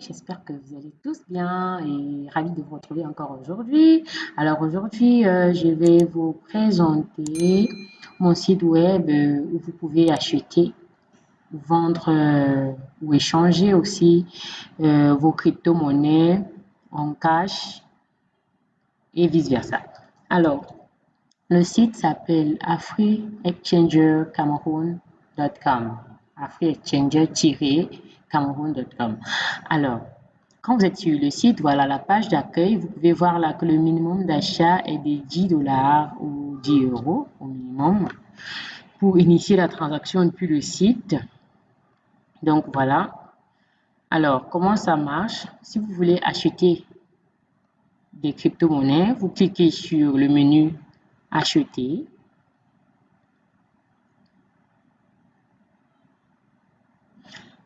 j'espère que vous allez tous bien et ravi de vous retrouver encore aujourd'hui. Alors aujourd'hui, euh, je vais vous présenter mon site web euh, où vous pouvez acheter, vendre euh, ou échanger aussi vos crypto-monnaies en cash et vice-versa. Alors, le site s'appelle afriexchangercameroon.com Alors, quand vous êtes sur le site, voilà la page d'accueil, vous pouvez voir là que le minimum d'achat est de 10 dollars ou 10 euros au minimum pour initier la transaction depuis le site. Donc voilà. Alors, comment ça marche? Si vous voulez acheter des crypto-monnaies, vous cliquez sur le menu Acheter.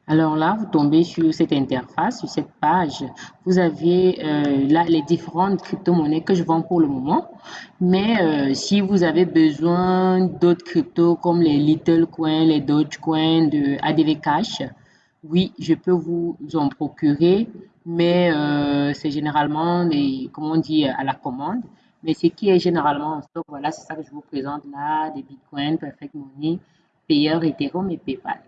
Alors là, vous tombez sur cette interface, sur cette page. Vous avez euh, là les différentes crypto-monnaies que je vends pour le moment. Mais euh, si vous avez besoin d'autres cryptos comme les Little Coins, les Dogecoin de ADV Cash, oui, je peux vous en procurer. Mais euh, c'est généralement, les, comment on dit, à la commande. Mais ce qui est généralement en stock, voilà, c'est ça que je vous présente là, des Bitcoin, Perfect Money, Payer, Ethereum et PayPal.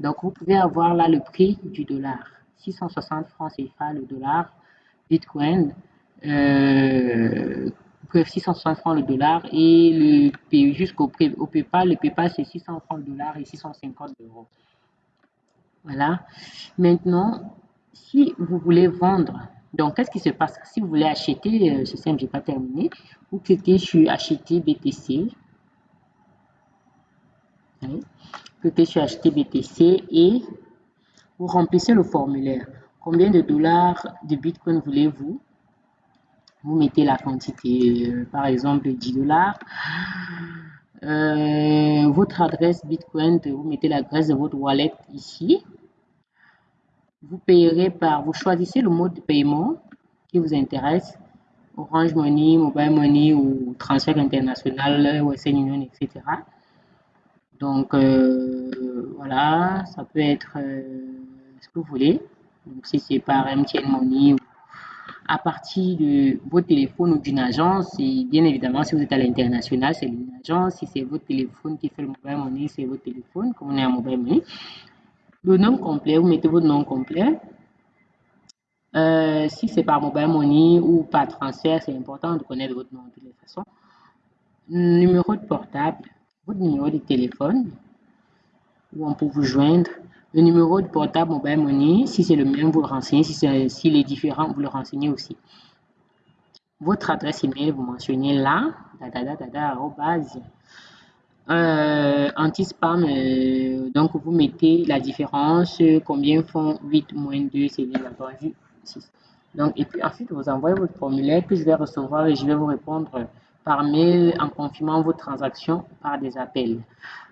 Donc, vous pouvez avoir là le prix du dollar. 660 francs CFA le dollar. Bitcoin, euh, 660 francs le dollar. Et le jusqu'au au PayPal, le PayPal c'est 600 francs le dollar et 650 euros. Voilà. Maintenant, si vous voulez vendre, donc qu'est-ce qui se passe? Si vous voulez acheter, euh, c'est simple, je n'ai pas terminé, vous cliquez sur acheter BTC. Cliquez sur acheter BTC et vous remplissez le formulaire. Combien de dollars de Bitcoin voulez-vous? Vous mettez la quantité, euh, par exemple 10 dollars. Euh, votre adresse Bitcoin, vous mettez l'adresse de votre wallet ici. Vous payerez par, vous choisissez le mode de paiement qui vous intéresse. Orange Money, Mobile Money ou transfert international, Western Union, etc. Donc, euh, voilà, ça peut être euh, ce que vous voulez. Donc, si c'est par MTN Money ou à partir de votre téléphone ou d'une agence, et bien évidemment, si vous êtes à l'international, c'est une agence. Si c'est votre téléphone qui fait le mobile money, c'est votre téléphone, comme on est à mobile money. Le nom complet, vous mettez votre nom complet. Euh, si c'est par mobile money ou par transfert, c'est important de connaître votre nom de toutes les façons. Numéro de portable, votre numéro de téléphone où on peut vous joindre. Le numéro de portable mobile money, si c'est le même, vous le renseignez. Si c'est si est différent, vous le renseignez aussi. Votre adresse email, vous mentionnez là, euh, anti-spam, euh, donc vous mettez la différence, combien font 8 moins 2, c'est bien entendu 6. Donc, et puis ensuite, vous envoyez votre formulaire que je vais recevoir et je vais vous répondre par mail en confirmant vos transactions par des appels.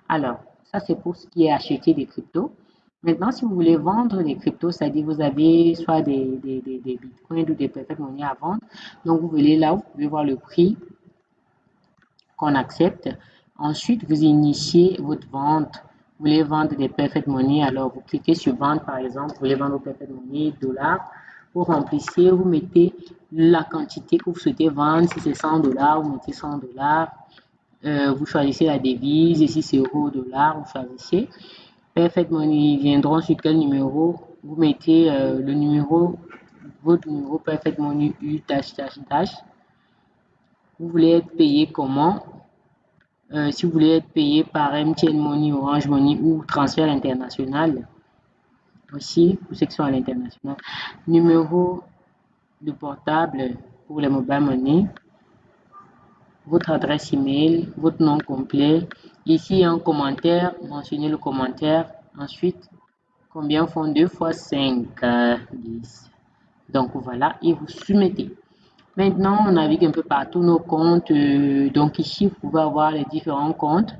Alors, ça c'est pour ce qui est acheter des cryptos. Maintenant, si vous voulez vendre des cryptos, c'est-à-dire vous avez soit des, des, des, bitcoins ou des perfect money à vendre. Donc, vous venez là, vous pouvez voir le prix qu'on accepte. Ensuite, vous initiez votre vente. Vous voulez vendre des perfect money, alors vous cliquez sur vendre par exemple. Vous voulez vendre vos perfect money, dollars. Vous remplissez, vous mettez la quantité que vous souhaitez vendre. Si c'est 100 dollars, vous mettez 100 dollars. Euh, vous choisissez la devise. Et si c'est euro, dollar, vous choisissez. Perfect Money viendront sur quel numéro? Vous mettez euh, le numéro, votre numéro Perfect Money U, dash, dash. Vous voulez être payé comment? Euh, Si vous voulez être payé par MTN Money, Orange Money ou transfert international, aussi pour ceux qui sont à l'international. Numéro de portable pour les mobile money, votre adresse email, votre nom complet. Ici, un commentaire, mentionnez le commentaire. Ensuite, combien font 2 fois 5 10. Donc voilà, et vous soumettez. Maintenant, on navigue un peu partout nos comptes. Euh, donc ici, vous pouvez avoir les différents comptes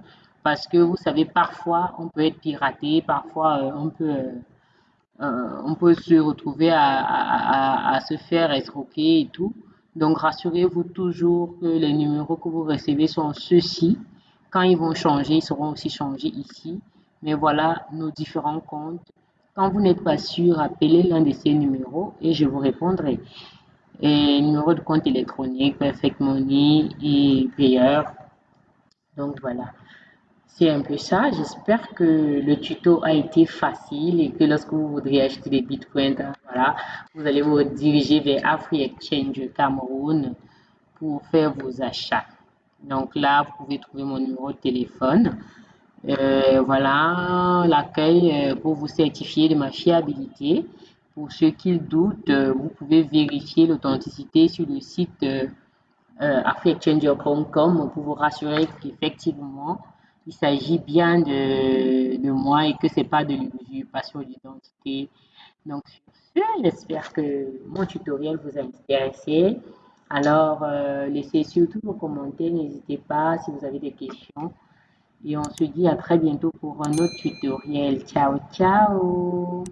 parce que vous savez, parfois, on peut être piraté, parfois, euh, on peut... Euh, on peut se retrouver à, se faire escroquer et tout. Donc, rassurez-vous toujours que les numéros que vous recevez sont ceux-ci. Quand ils vont changer, ils seront aussi changés ici. Mais voilà nos différents comptes Quand vous n'êtes pas sûr, appelez l'un de ces numéros et je vous répondrai. Numéro de compte électronique, Perfect Money et payeur. Donc voilà. C'est un peu ça. J'espère que le tuto a été facile et que lorsque vous voudrez acheter des bitcoins, vous allez vous diriger vers Afri Exchange Cameroun pour faire vos achats. Donc là, vous pouvez trouver mon numéro de téléphone. Euh, voilà l'accueil euh, pour vous certifier de ma fiabilité. Pour ceux qui doutent, euh, vous pouvez vérifier l'authenticité sur le site euh, pour vous rassurer qu'effectivement, il s'agit bien de, de, moi et que c'est pas de l'usurpation d'identité. Donc, j'espère que mon tutoriel vous a intéressé. Alors, euh, laissez surtout vos commentaires, n'hésitez pas si vous avez des questions. Et on se dit à très bientôt pour un autre tutoriel. Ciao, ciao